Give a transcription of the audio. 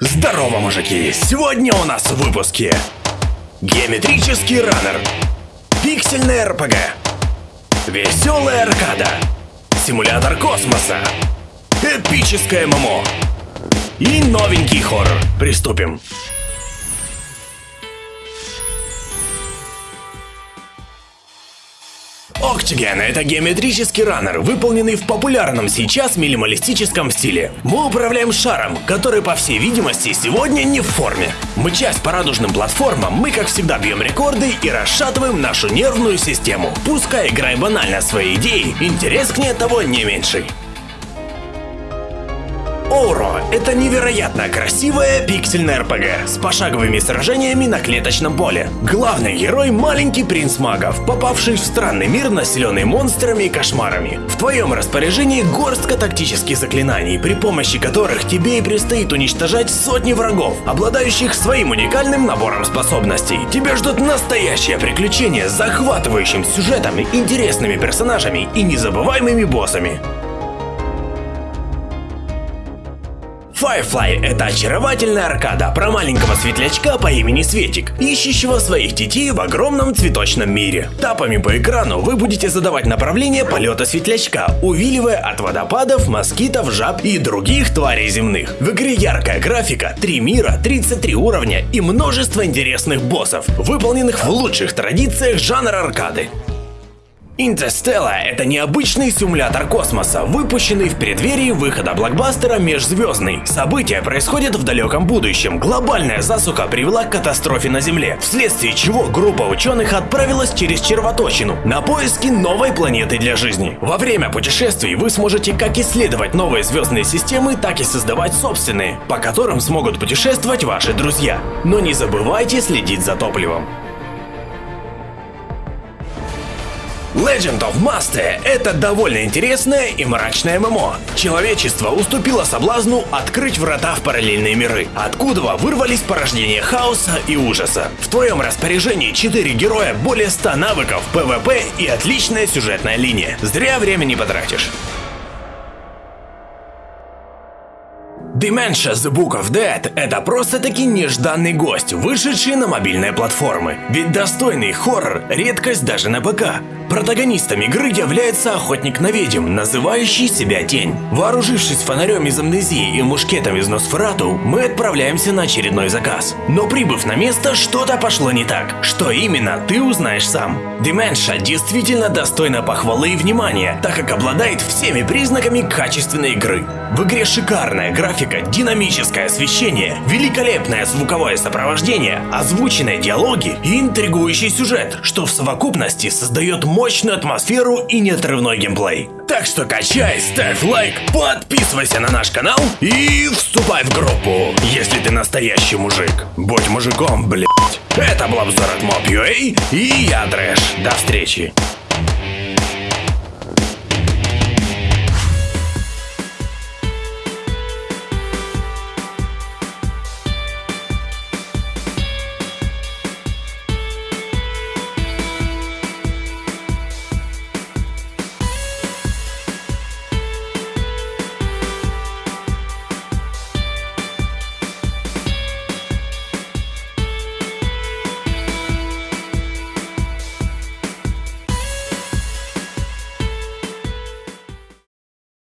Здорово, мужики! Сегодня у нас в выпуске Геометрический раннер Пиксельная РПГ Веселая аркада Симулятор космоса Эпическое ММО И новенький хоррор. Приступим. Octigen — это геометрический раннер, выполненный в популярном сейчас минималистическом стиле. Мы управляем шаром, который, по всей видимости, сегодня не в форме. Мы часть по радужным платформам, мы, как всегда, бьем рекорды и расшатываем нашу нервную систему. Пускай играй банально свои идеи, интерес к ней того не меньший. Оуро – это невероятно красивая пиксельная РПГ с пошаговыми сражениями на клеточном поле. Главный герой – маленький принц магов, попавший в странный мир, населенный монстрами и кошмарами. В твоем распоряжении горстка тактических заклинаний, при помощи которых тебе и предстоит уничтожать сотни врагов, обладающих своим уникальным набором способностей. Тебя ждут настоящее приключение с захватывающим сюжетом, интересными персонажами и незабываемыми боссами. Firefly — это очаровательная аркада про маленького светлячка по имени Светик, ищущего своих детей в огромном цветочном мире. Тапами по экрану вы будете задавать направление полета светлячка, увиливая от водопадов, москитов, жаб и других тварей земных. В игре яркая графика, 3 мира, 33 уровня и множество интересных боссов, выполненных в лучших традициях жанра аркады. Interstellar — это необычный симулятор космоса, выпущенный в преддверии выхода блокбастера «Межзвездный». События происходят в далеком будущем. Глобальная засуха привела к катастрофе на Земле, вследствие чего группа ученых отправилась через червоточину на поиски новой планеты для жизни. Во время путешествий вы сможете как исследовать новые звездные системы, так и создавать собственные, по которым смогут путешествовать ваши друзья. Но не забывайте следить за топливом. Legend of Master — это довольно интересное и мрачное MMO. Человечество уступило соблазну открыть врата в параллельные миры, откуда вырвались порождения хаоса и ужаса. В твоем распоряжении 4 героя, более 100 навыков, PvP и отличная сюжетная линия. Зря времени потратишь. Dementia The Book of Dead – это просто-таки нежданный гость, вышедший на мобильные платформы. Ведь достойный хоррор – редкость даже на ПК. Протагонистом игры является охотник на ведьм, называющий себя Тень. Вооружившись фонарем из амнезии и мушкетом из Носферату, мы отправляемся на очередной заказ. Но прибыв на место, что-то пошло не так. Что именно, ты узнаешь сам. Dementia действительно достойна похвалы и внимания, так как обладает всеми признаками качественной игры. В игре шикарная графика, динамическое освещение, великолепное звуковое сопровождение, озвученные диалоги и интригующий сюжет, что в совокупности создает мощную атмосферу и неотрывной геймплей. Так что качай, ставь лайк, подписывайся на наш канал и вступай в группу, если ты настоящий мужик. Будь мужиком, блять. Это был обзор от Mob.ua и я Трэш. До встречи.